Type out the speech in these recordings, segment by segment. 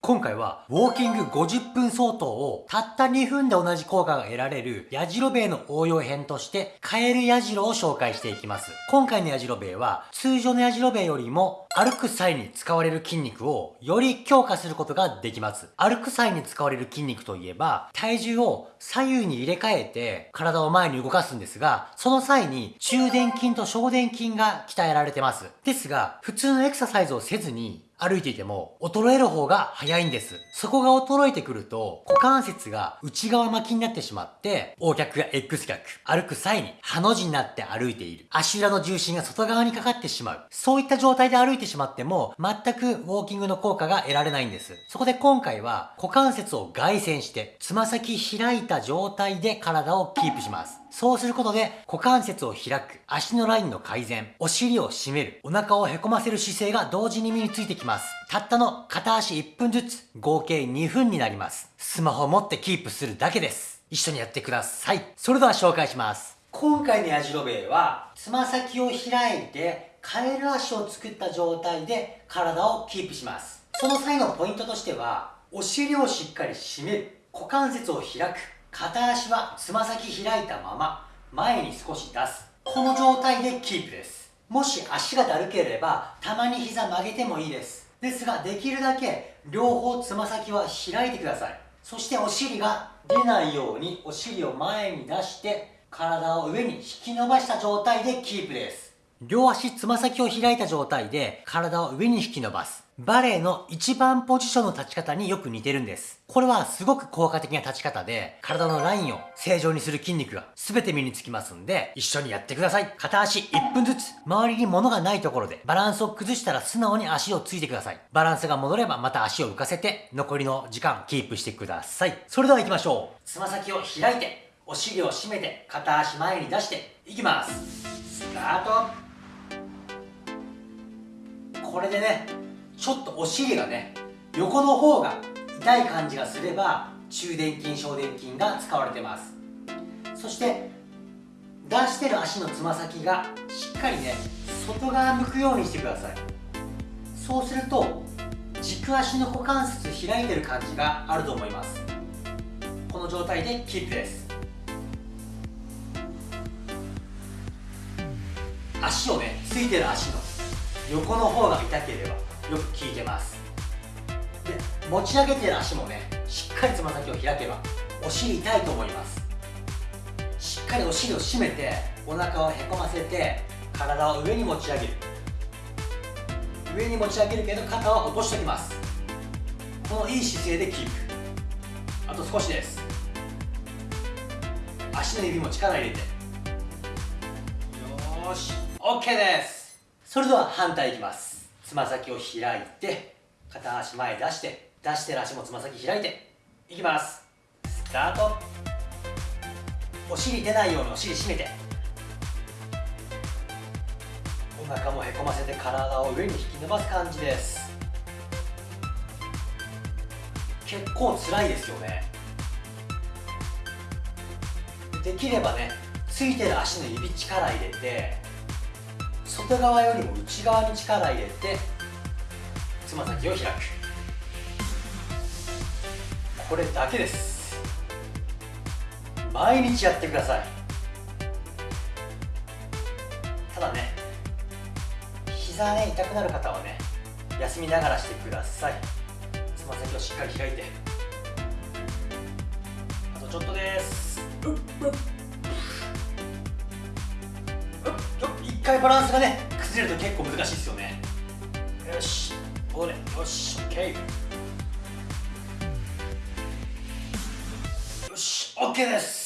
今回は、ウォーキング50分相当をたった2分で同じ効果が得られる、ヤジロベイの応用編として、カエルヤジロを紹介していきます。今回のヤジロベイは、通常のヤジロベイよりも、歩く際に使われる筋肉をより強化することができます。歩く際に使われる筋肉といえば、体重を左右に入れ替えて体を前に動かすんですが、その際に中殿筋と小殿筋が鍛えられてます。ですが、普通のエクササイズをせずに、歩いていても衰える方が早いんです。そこが衰えてくると股関節が内側巻きになってしまって O 脚や X 脚歩く際にハの字になって歩いている。足裏の重心が外側にかかってしまう。そういった状態で歩いてしまっても全くウォーキングの効果が得られないんです。そこで今回は股関節を外旋してつま先開いた状態で体をキープします。そうすることで股関節を開く、足のラインの改善、お尻を締める、お腹をへこませる姿勢が同時に身についてきます。たったの片足1分ずつ、合計2分になります。スマホを持ってキープするだけです。一緒にやってください。それでは紹介します。今回のヤジロベイは、つま先を開いて、カエル足を作った状態で体をキープします。その際のポイントとしては、お尻をしっかり締める、股関節を開く、片足はつま先開いたまま前に少し出す。この状態でキープです。もし足がだるければたまに膝曲げてもいいです。ですができるだけ両方つま先は開いてください。そしてお尻が出ないようにお尻を前に出して体を上に引き伸ばした状態でキープです。両足つま先を開いた状態で体を上に引き伸ばす。バレエの一番ポジションの立ち方によく似てるんです。これはすごく効果的な立ち方で、体のラインを正常にする筋肉が全て身につきますんで、一緒にやってください。片足1分ずつ、周りに物がないところで、バランスを崩したら素直に足をついてください。バランスが戻ればまた足を浮かせて、残りの時間キープしてください。それでは行きましょう。つま先を開いて、お尻を締めて、片足前に出して、いきます。スタートこれでねちょっとお尻がね横の方が痛い感じがすれば中殿筋小殿筋が使われてます。そして出してる足のつま先がしっかりね外側向くようにしてください。そうすると軸足の股関節開いてる感じがあると思います。この状態でキープです。足をねついてる足の横の方が痛ければよく効いてます。で持ち上げてる足もねしっかりつま先を開けばお尻痛いと思います。しっかりお尻を締めてお腹をへこませて体を上に持ち上げる。上に持ち上げるけど肩は落としておきます。このいい姿勢でキープ。あと少しです。足の指も力入れて。よーし。OK です。それでは反対いきます。つま先を開いて片足前出して出してる足もつま先開いていきます。スタート。お尻出ないようにお尻締めて。お腹もへこませて体を上に引き伸ばす感じです。結構辛いですよね。できればねついてる足の指力入れて外側よりも内側に力入れてつま先を開く。これだけです。毎日やってください。ただね膝ね痛くなる方はね休みながらしてください。つま先をしっかり開いて。回バランスがね崩れると結構難しいですよね。よし。これよし。OK よし。OK です。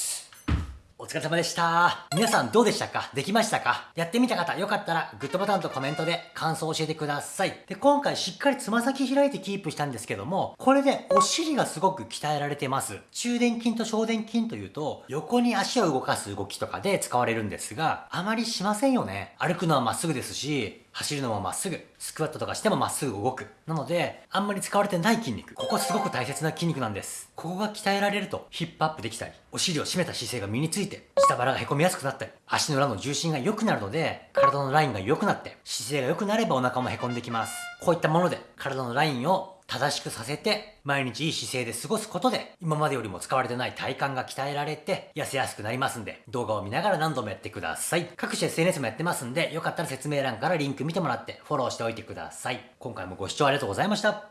疲れ様でした。皆さんどうでしたか？できましたか？やってみた方、よかったらグッドボタンとコメントで感想を教えてください。で、今回しっかりつま先開いてキープしたんですけども、これでお尻がすごく鍛えられてます。中殿筋と小殿筋というと、横に足を動かす動きとかで使われるんですが、あまりしませんよね。歩くのはまっすぐですし、走るのもまっすぐ、スクワットとかしてもまっすぐ動く。なので、あんまり使われてない筋肉。ここすごく大切な筋肉なんです。ここが鍛えられると、ヒップアップできたり、お尻を締めた姿勢が身について、下腹がへこみやすくなったり、足の裏の重心が良くなるので、体のラインが良くなって、姿勢が良くなればお腹もへこんできます。こういったもので、体のラインを正しくさせて、毎日いい姿勢で過ごすことで、今までよりも使われてない体幹が鍛えられて、痩せやすくなりますんで、動画を見ながら何度もやってください。各種 SNS もやってますんで、よかったら説明欄からリンク見てもらって、フォローしておいてください。今回もご視聴ありがとうございました。